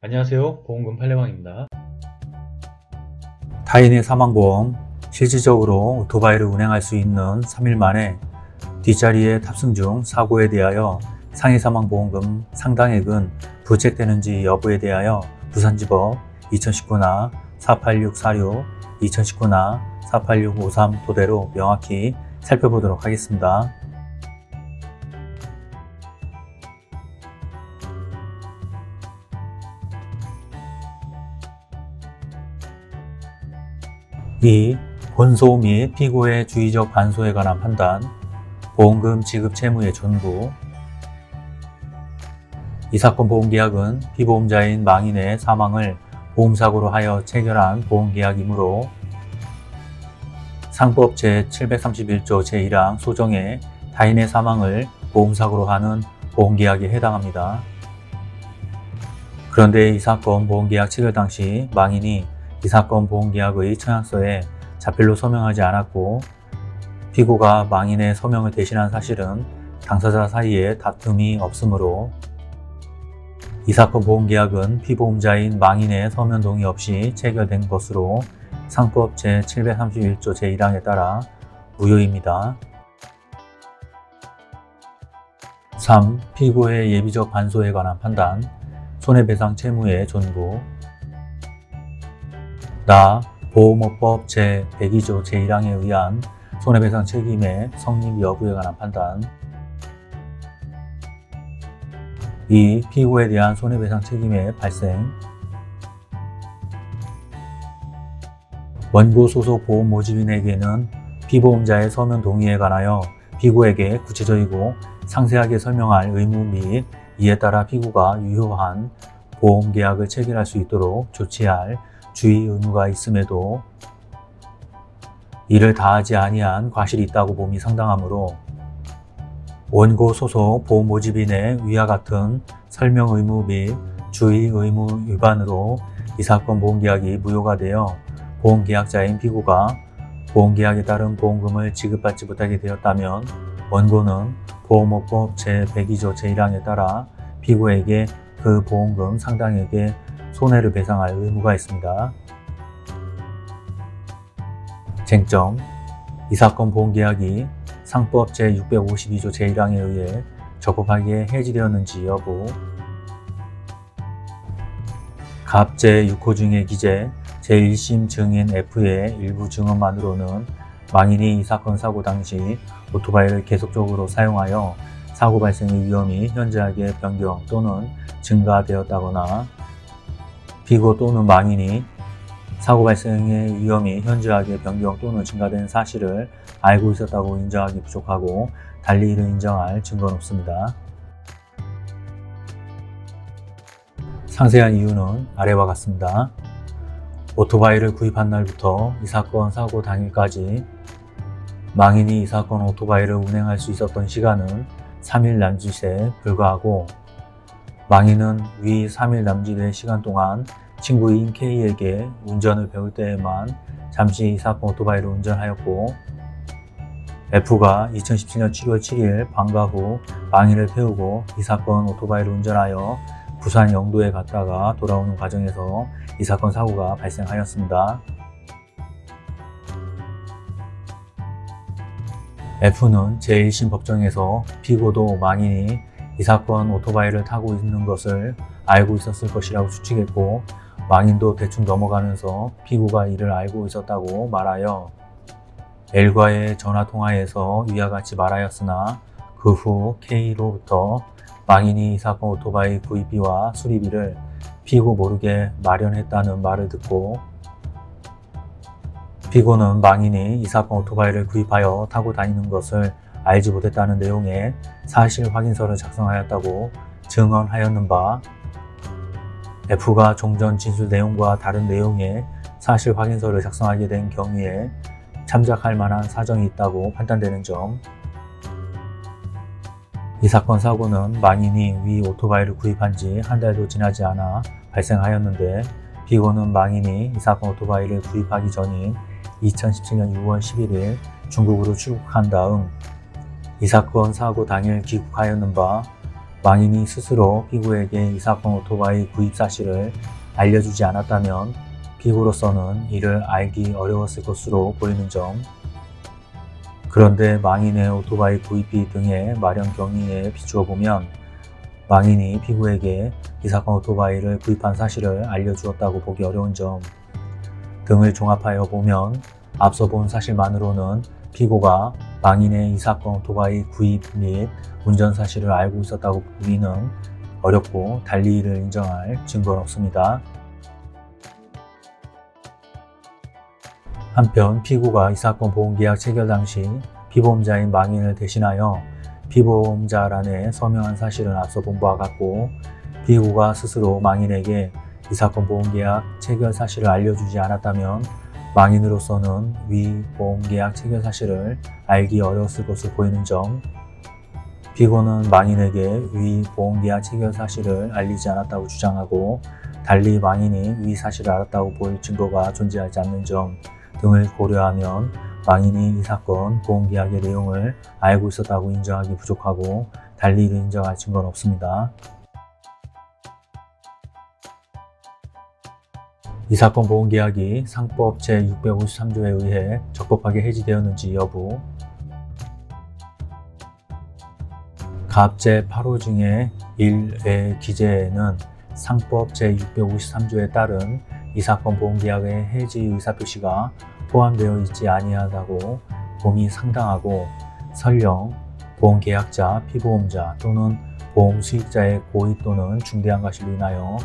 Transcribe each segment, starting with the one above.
안녕하세요 보험금 팔례방입니다 타인의 사망보험 실질적으로 오토바이를 운행할 수 있는 3일 만에 뒷자리에 탑승 중 사고에 대하여 상해 사망보험금 상당액은 부책되는지 여부에 대하여 부산지법 2019나 48646, 2019나 48653 토대로 명확히 살펴보도록 하겠습니다. 이 본소 및 피고의 주의적 반소에 관한 판단, 보험금 지급 채무의 전부, 이 사건 보험계약은 피보험자인 망인의 사망을 보험사고로 하여 체결한 보험계약이므로 상법 제731조 제1항 소정에 타인의 사망을 보험사고로 하는 보험계약에 해당합니다. 그런데 이 사건 보험계약 체결 당시 망인이 이 사건 보험계약의 청약서에 자필로 서명하지 않았고 피고가 망인의 서명을 대신한 사실은 당사자 사이에 다툼이 없으므로 이 사건 보험계약은 피보험자인 망인의 서면 동의 없이 체결된 것으로 상법 제731조 제1항에 따라 무효입니다. 3. 피고의 예비적 반소에 관한 판단 손해배상 채무의 존부 나 보험업법 제102조 제1항에 의한 손해배상 책임의 성립 여부에 관한 판단 2. 피고에 대한 손해배상 책임의 발생 원고 소속 보험 모집인에게는 피보험자의 서면 동의에 관하여 피고에게 구체적이고 상세하게 설명할 의무 및 이에 따라 피고가 유효한 보험계약을 체결할 수 있도록 조치할 주의 의무가 있음에도 이를 다하지 아니한 과실이 있다고 봄이 상당하므로 원고 소속 보험 모집인의 위와 같은 설명 의무 및 주의 의무 위반으로 이 사건 보험계약이 무효가 되어 보험계약자인 피고가 보험계약에 따른 보험금을 지급받지 못하게 되었다면 원고는 보험업법 제102조 제1항에 따라 피고에게 그 보험금 상당액의 손해를 배상할 의무가 있습니다. 쟁점 이 사건 보험계약이 상법 제652조 제1항에 의해 적법하게 해지되었는지 여부 갑 제6호 중의 기재 제1심 증인 F의 일부 증언만으로는 망인이 이 사건 사고 당시 오토바이를 계속적으로 사용하여 사고 발생의 위험이 현저하게 변경 또는 증가되었다거나 피고 또는 망인이 사고 발생의 위험이 현저하게 변경 또는 증가된 사실을 알고 있었다고 인정하기 부족하고 달리 이를 인정할 증거는 없습니다. 상세한 이유는 아래와 같습니다. 오토바이를 구입한 날부터 이 사건 사고 당일까지 망인이 이 사건 오토바이를 운행할 수 있었던 시간은 3일 남짓에 불과하고 망인은 위 3일 남짓의 시간 동안 친구인 K에게 운전을 배울 때에만 잠시 이 사건 오토바이를 운전하였고 F가 2017년 7월 7일 방과 후 망인을 태우고 이 사건 오토바이를 운전하여 부산 영도에 갔다가 돌아오는 과정에서 이 사건 사고가 발생하였습니다. F는 제1심 법정에서 피고도 망인이 이 사건 오토바이를 타고 있는 것을 알고 있었을 것이라고 추측했고 망인도 대충 넘어가면서 피고가 이를 알고 있었다고 말하여 L과의 전화통화에서 위와 같이 말하였으나 그 후 K로부터 망인이 이 사건 오토바이 구입비와 수리비를 피고 모르게 마련했다는 말을 듣고 피고는 망인이 이 사건 오토바이를 구입하여 타고 다니는 것을 알지 못했다는 내용의 사실 확인서를 작성하였다고 증언하였는 바 F가 종전 진술 내용과 다른 내용의 사실 확인서를 작성하게 된 경우에 참작할 만한 사정이 있다고 판단되는 점. 이 사건 사고는 망인이 위 오토바이를 구입한 지 한 달도 지나지 않아 발생하였는데 피고는 망인이 이 사건 오토바이를 구입하기 전인 2017년 6월 11일 중국으로 출국한 다음 이 사건 사고 당일 귀국하였는 바 망인이 스스로 피고에게 이 사건 오토바이 구입 사실을 알려주지 않았다면 피고로서는 이를 알기 어려웠을 것으로 보이는 점. 그런데 망인의 오토바이 구입비 등의 마련 경위에 비추어 보면 망인이 피고에게 이 사건 오토바이를 구입한 사실을 알려주었다고 보기 어려운 점 등을 종합하여 보면 앞서 본 사실만으로는 피고가 망인의 이 사건 오토바이 구입 및 운전 사실을 알고 있었다고 보기는 어렵고 달리 이를 인정할 증거는 없습니다. 한편 피고가 이 사건 보험계약 체결 당시 피보험자인 망인을 대신하여 피보험자란에 서명한 사실은 앞서 본 바와 같고 피고가 스스로 망인에게 이 사건 보험계약 체결 사실을 알려주지 않았다면 망인으로서는 위 보험계약 체결 사실을 알기 어려웠을 것으로 보이는 점 피고는 망인에게 위 보험계약 체결 사실을 알리지 않았다고 주장하고 달리 망인이 위 사실을 알았다고 보일 증거가 존재하지 않는 점 등을 고려하면 망인이 이 사건 보험계약의 내용을 알고 있었다고 인정하기 부족하고 달리 이를 인정할 증거는 없습니다. 이 사건 보험계약이 상법 제653조에 의해 적법하게 해지되었는지 여부. 갑제 8호 중에 1의 기재에는 상법 제653조에 따른 이 사건 보험계약의 해지 의사표시가 포함되어 있지 아니하다고 봄이 상당하고 설령 보험계약자, 피보험자 또는 보험 수익자의 고의 또는 중대한 과실로 인하여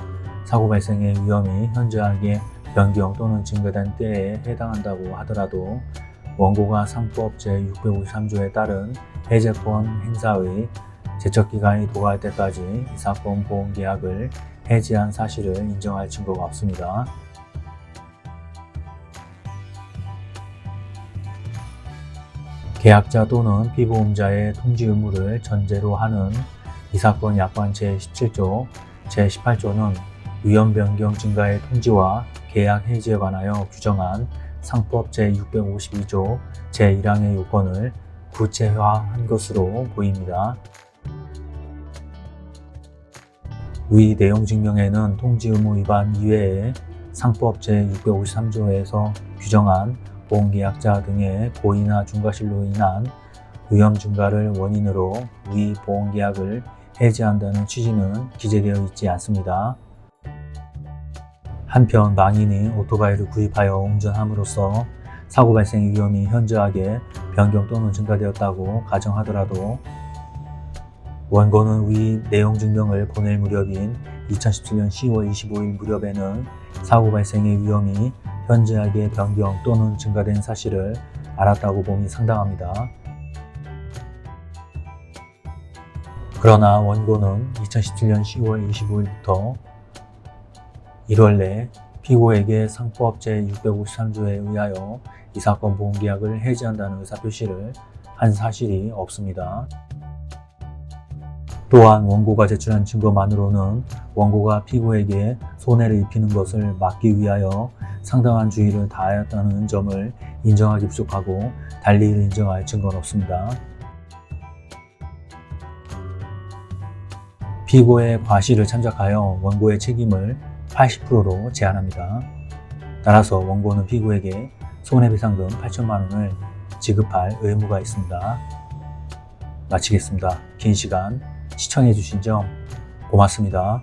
사고 발생의 위험이 현저하게 변경 또는 증가된 때에 해당한다고 하더라도 원고가 상법 제653조에 따른 해제권 행사의 제척기간이 도과할 때까지 이 사건 보험계약을 해지한 사실을 인정할 증거가 없습니다. 계약자 또는 피보험자의 통지 의무를 전제로 하는 이 사건 약관 제17조, 제18조는 위험 변경 증가의 통지와 계약 해지에 관하여 규정한 상법 제652조 제1항의 요건을 구체화한 것으로 보입니다. 위 내용 증명에는 통지 의무 위반 이외에 상법 제653조에서 규정한 보험계약자 등의 고의나 중과실로 인한 위험 증가를 원인으로 위 보험계약을 해지한다는 취지는 기재되어 있지 않습니다. 한편 망인이 오토바이를 구입하여 운전함으로써 사고 발생 위험이 현저하게 변경 또는 증가되었다고 가정하더라도 원고는 위 내용 증명을 보낼 무렵인 2017년 10월 25일 무렵에는 사고 발생의 위험이 현저하게 변경 또는 증가된 사실을 알았다고 봄이 상당합니다. 그러나 원고는 2017년 10월 25일부터 1월 내 피고에게 상법 제653조에 의하여 이 사건 보험계약을 해지한다는 의사표시를 한 사실이 없습니다. 또한 원고가 제출한 증거만으로는 원고가 피고에게 손해를 입히는 것을 막기 위하여 상당한 주의를 다하였다는 점을 인정하기 부족하고 달리 이를 인정할 증거는 없습니다. 피고의 과실을 참작하여 원고의 책임을 80%로 제한합니다. 따라서 원고는 피고에게 손해배상금 8천만 원을 지급할 의무가 있습니다. 마치겠습니다. 긴 시간 시청해주신 점 고맙습니다.